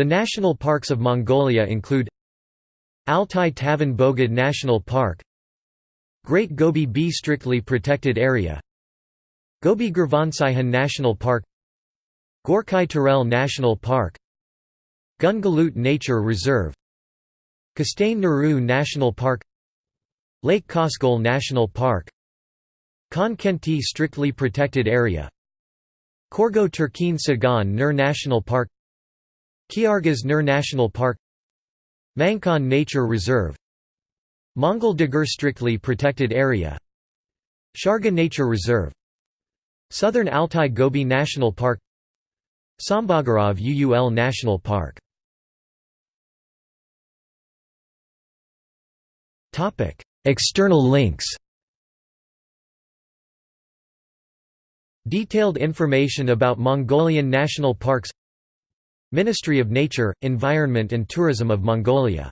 The national parks of Mongolia include Altai Tavan Bogd National Park Great Gobi B Strictly Protected Area Gobi Gurvansaikhan National Park Gorkhi-Terelj National Park Gun-Galuut Nature Reserve Khustain Nuruu National Park Lake Khövsgöl National Park Khan Khentii Strictly Protected Area Khorgo-Terkhiin Tsagaan Nuur National Park Khyargas Nuur National Park Mankhan Nature Reserve Mongol Daguur Strictly Protected Area Sharga Nature Reserve Southern Altai Gobi National Park Tsambagarav Uul National Park. External links. Detailed information about Mongolian national parks Ministry of Nature, Environment and Tourism of Mongolia